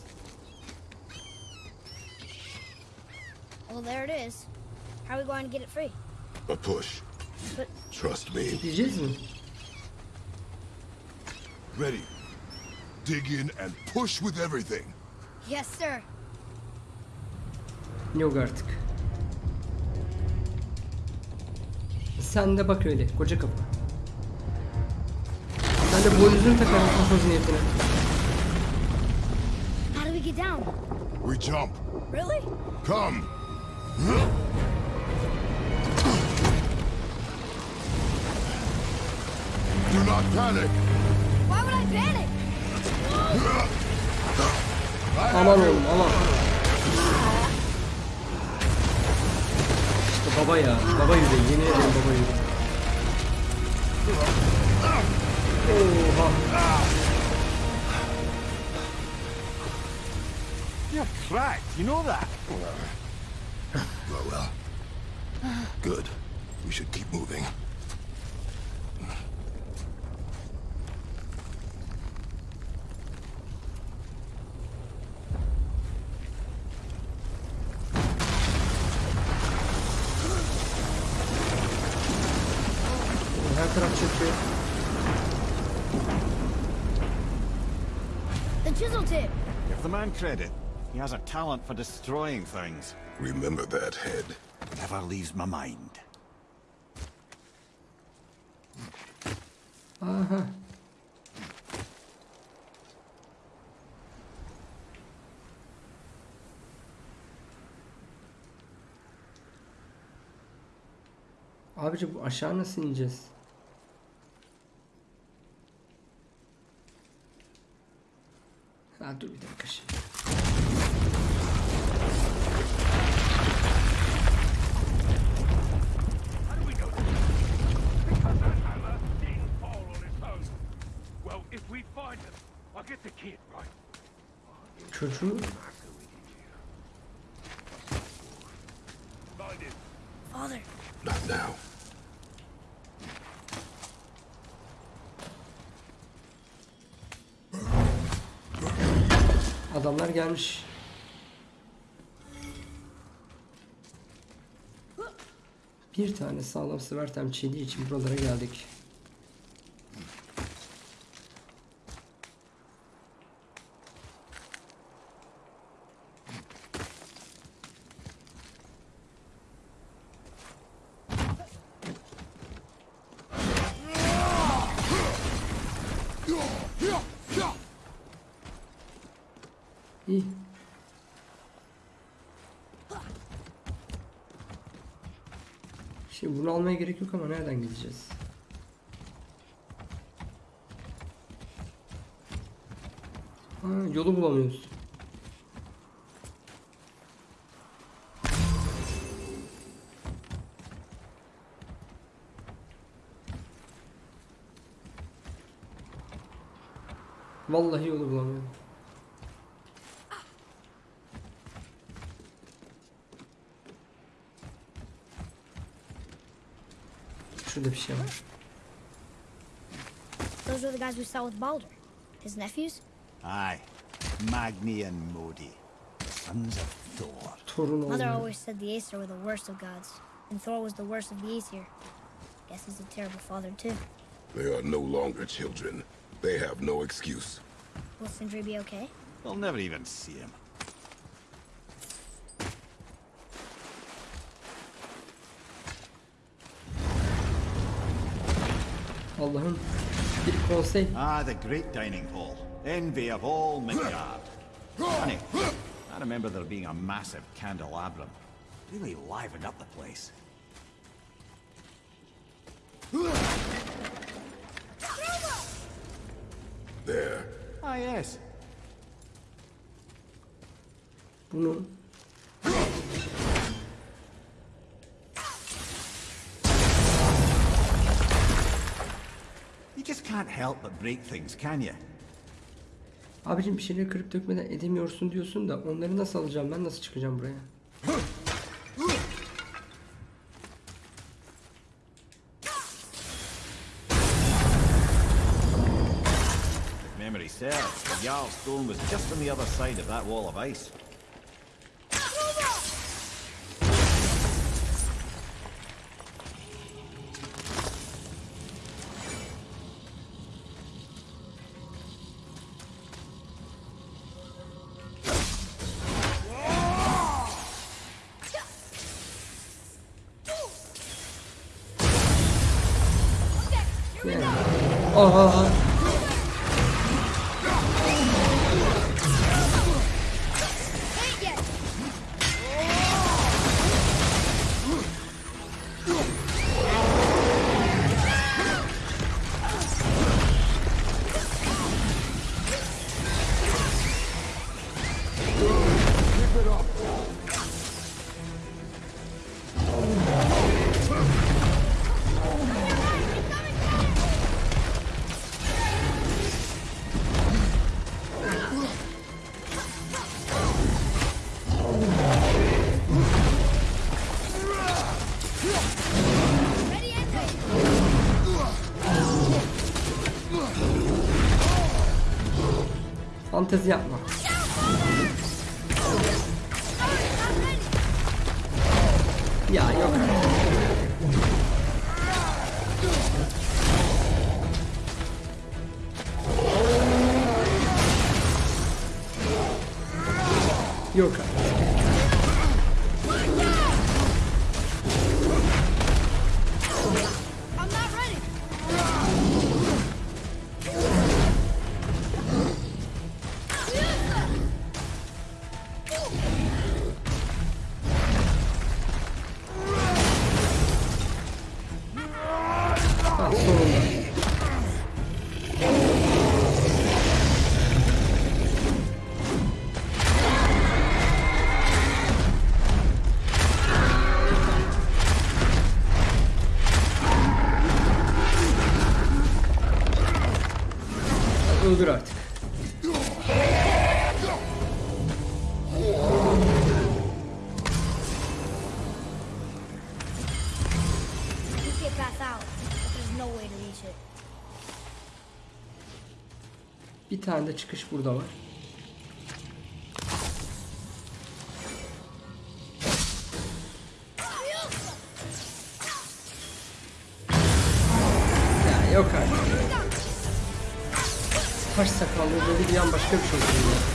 Well, there it is. How are we going to get it free? A push. But Trust me. Gideceğiz mi? Ready. Dig in and push with everything. yes, sir. Yok artık. Sen de bak öyle koca kafa. Sen de boynuzunu takarım kafa niyetine. How do we get down? We jump. Really? Come. Do not panic. Why would I panic? Aman oğlum aman. İşte baba ya. Baba yüreği. Yemin ederim baba yüreği. Oha. You're cracked, you know that? Well, well. Good. We should keep moving. Her taraf çöküyor. The chisel tip. Give the man credit. He has a talent for destroying things. Remember that head. Never leaves my mind. Uh-huh. Aha. Abici bu aşağı nasıl ineceğiz? I'll get the kid, right? Çocuğu Find him. Father, Not now. Adamlar gelmiş. Bir tane sağlam sıvertem çiğdiği için buralara geldik. İyi. Şimdi bunu almaya gerek yok ama nereden gideceğiz? Ha, yolu bulamıyoruz. Vallahi yolu bulamıyorum. Şurada bir şey var. Those are the guys we saw with Balder. His nephews? Aye. Magni and Modi. Sons of Thor. Torun Mother always said the Aesir were the worst of gods, and Thor was the worst of the Aesir. Guess he's a terrible father too. They are no longer children. They have no excuse. Will Sindri be okay? They'll never even see him. Bir konsey. Ah, the great dining hall. Envy of all Midgard. Funny. I remember there being a massive candelabrum. Really livened up the place. There. Ah, yes. Bunu help but break things, can you? abicim bir şeyleri kırıp dökmeden edemiyorsun diyorsun da onları nasıl alacağım ben nasıl çıkacağım buraya? Memory serves, the Jarl stone was just on the other side of that wall of ice. Montesiano. Tane de çıkış burada var. Ya yok artık. Taş sakallı böyle bir an başka bir şey oluyor.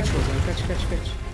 Kaç oradan kaç kaç kaç.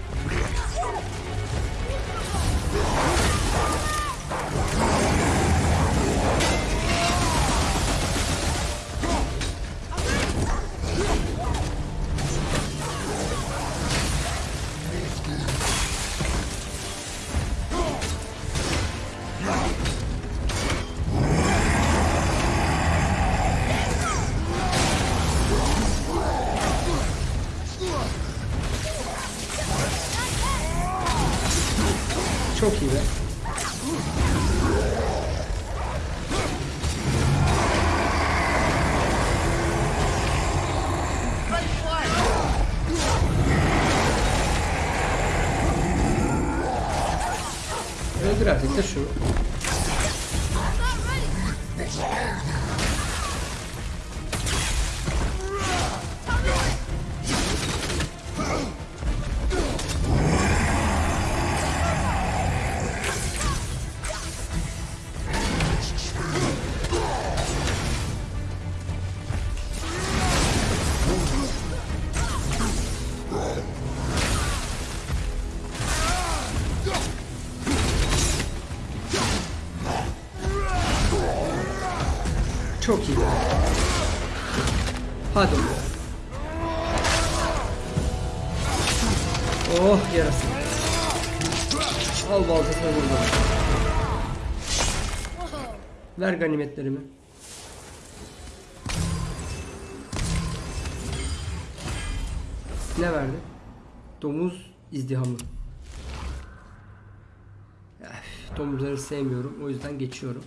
Ver ganimetlerimi. Ne verdi? Domuz izdihamı. Öf, domuzları sevmiyorum. O yüzden geçiyorum.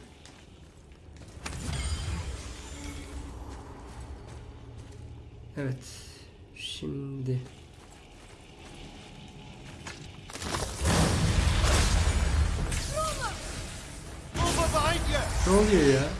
Evet. Şimdi ne oluyor ya?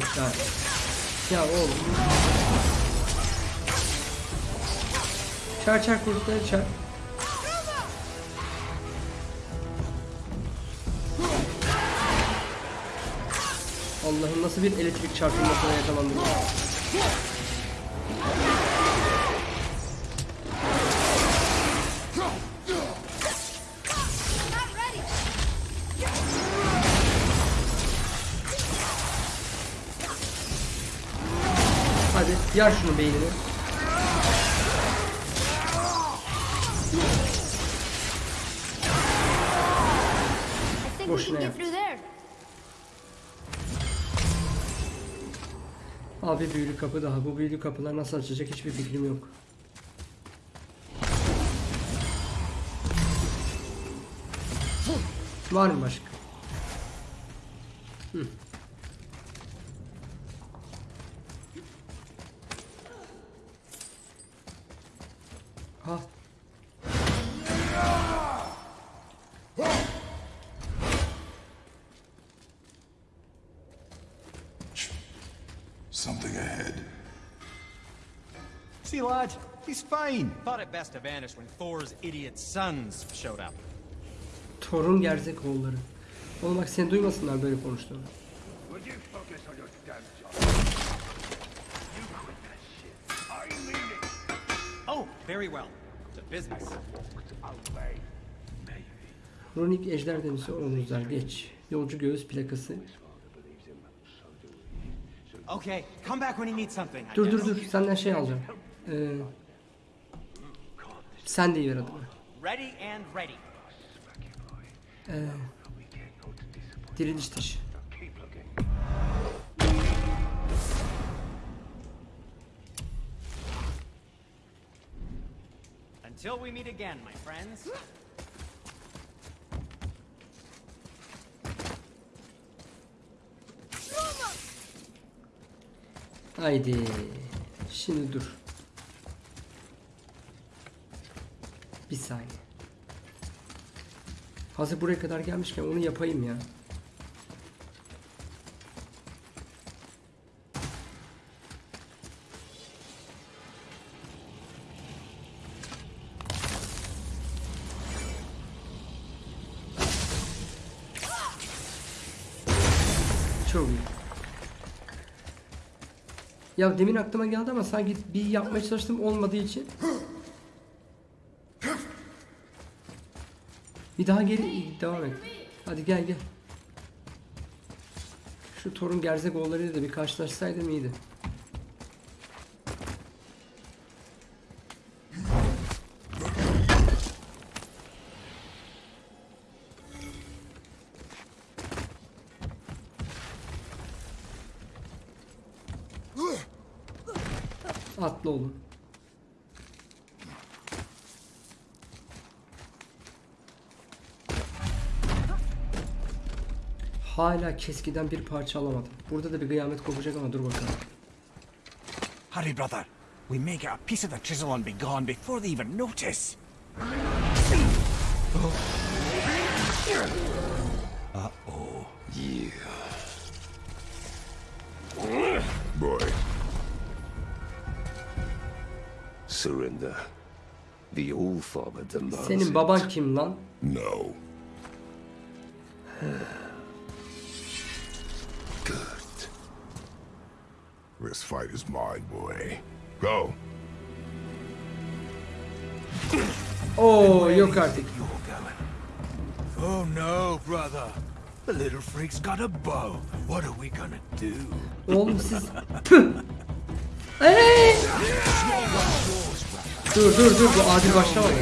Daha. Ya oğlum. Çar çar kurtları çar. Allah'ım nasıl bir elektrik çarpılmasına yakalandım. Yar şunu beynini. Boşuna yap. Abi büyülü kapı daha. Bu büyülü kapılar nasıl açacak hiçbir fikrim yok. Var mı başka? Hı. Fine. Thought it best to vanish when Thor's idiot sons showed up. Torun gerzek oğulları. Oğlum bak seni duymasınlar böyle konuştuğunu. Would you focus on your damn job? You quit that shit. I mean it. Oh, very well. To business. Runik ejder denisi omuzlar geç. Yolcu göğüs plakası. Okay, come back when you need something. Dur dur dur senden şey alacağım. Ee, sen de ver. Ready and ready. Ee, diriliş taşı. Until we meet again, my friends. Haydi. Şimdi dur. Bir saniye. Hazır buraya kadar gelmişken onu yapayım ya. Çok iyi. Ya demin aklıma geldi ama sanki bir yapmaya çalıştım olmadığı için. Bir daha geri devam et. Hadi gel gel. Şu torun gerzek oğullarıyla da bir karşılaşsaydım iyiydi. Atla oğlum. Hala keskiden bir parça alamadım. Burada da bir kıyamet kopacak ama dur bakalım. Hurry, brother. We may get a piece of the chisel and be gone before they even notice. Boy, Surrender. The All-Father demands Senin baban kim lan? no. Fight is mine, boy. Go. Oo yok artık. Oh no, brother. The little freak's got a bow. What are we gonna do? Oğlum siz... Püh! Ey! Dur dur dur bu adil başlamadı.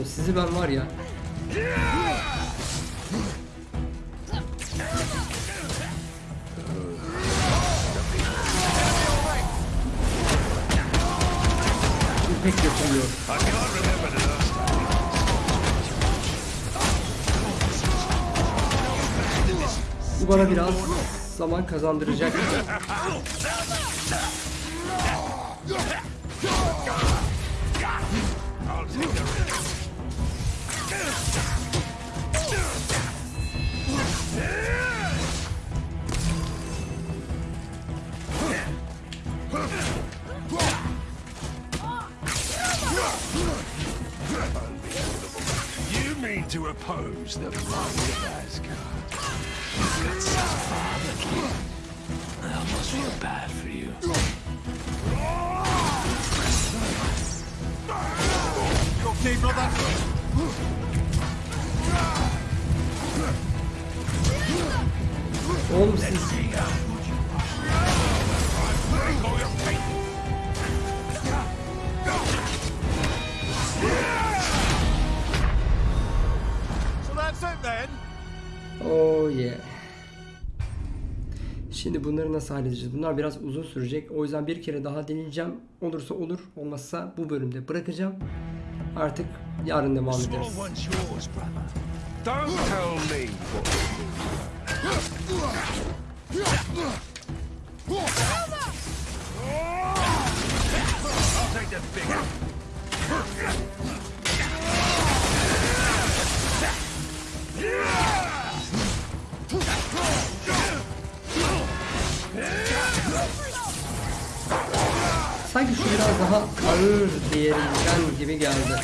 Oğlum sizi ben var ya. pek yapılıyor. Bu bana biraz zaman kazandıracak. Bunları nasıl halledeceğiz? Bunlar biraz uzun sürecek. O yüzden bir kere daha deneyeceğim. Olursa olur, olmazsa bu bölümde bırakacağım. Artık yarın devam ederiz. Small Sanki şu biraz daha ağır diğerinden gibi geldi.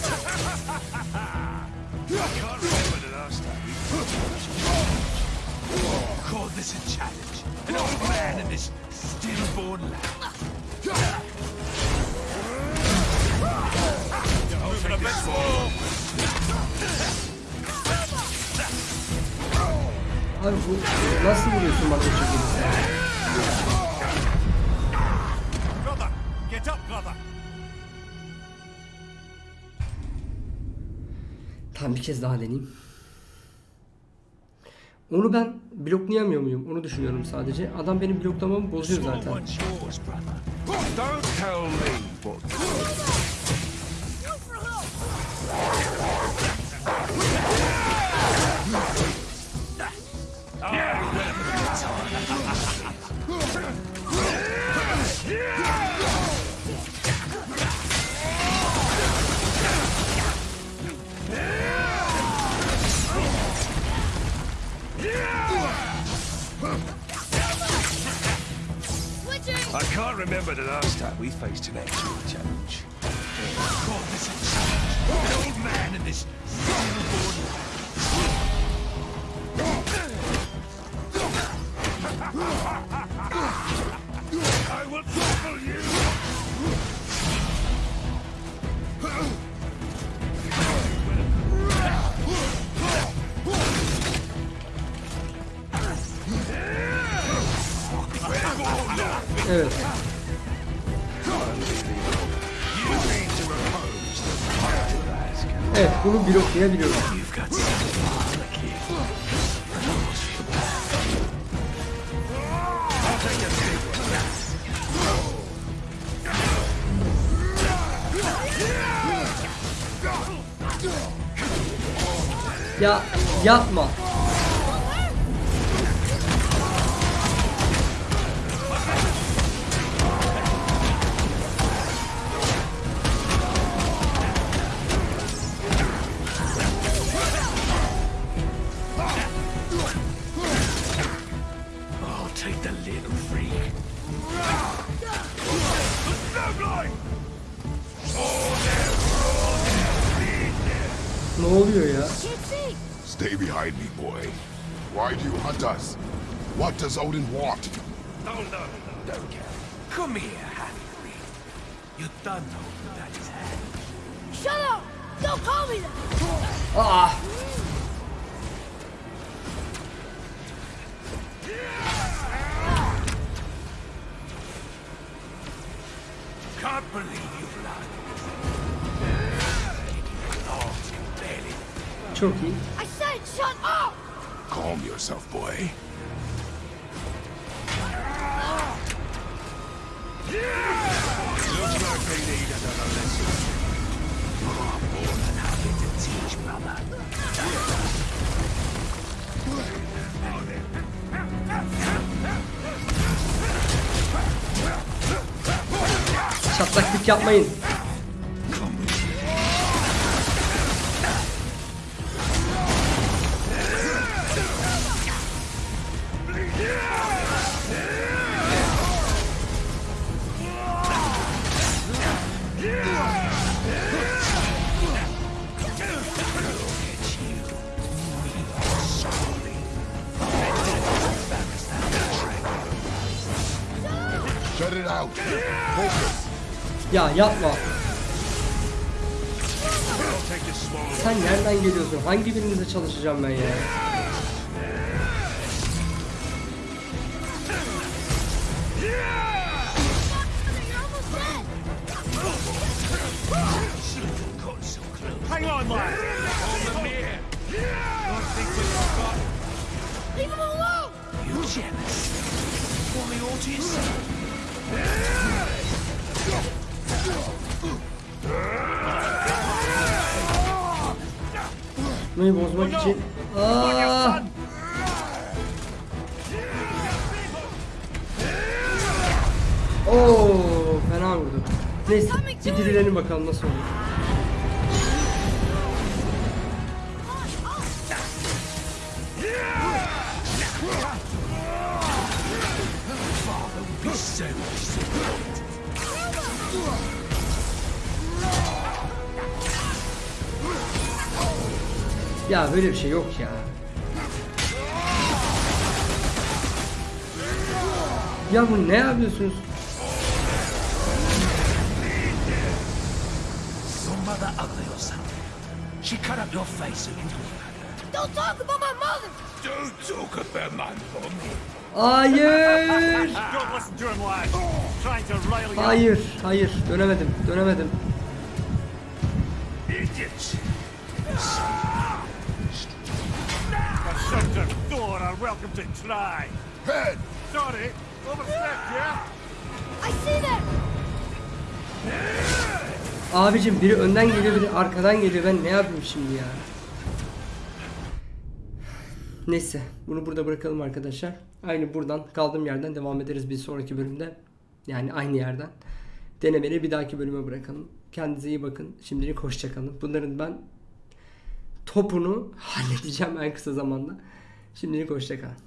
Abi bu nasıl vuruyorsun bana bu şekilde get up, brother. Tamam bir kez daha deneyeyim. Onu ben bloklayamıyor muyum? Onu düşünüyorum sadece. Adam benim bloklamamı bozuyor zaten. Remember the last time we faced an actual challenge. A big one. Ya yapma. What does 叫门 Ya yapma. Sen nereden geliyorsun? Hangi birinizle çalışacağım ben ya? Nasıl olur. Ya böyle bir şey yok ya. Ya bu ne yapıyorsunuz? Don't talk about my mother! Don't talk about my mommy. Hayır! Hayır, hayır. Dönemedim, dönemedim. Sorry, overstepped, yeah? I see them! Abicim biri önden geliyor, biri arkadan geliyor. Ben ne yapayım şimdi ya? Neyse, bunu burada bırakalım arkadaşlar. Aynı buradan kaldığım yerden devam ederiz bir sonraki bölümde. Yani aynı yerden. Denemeleri bir dahaki bölüme bırakalım. Kendinize iyi bakın. Şimdilik hoşçakalın. Bunların ben topunu halledeceğim en kısa zamanda. Şimdilik hoşçakalın.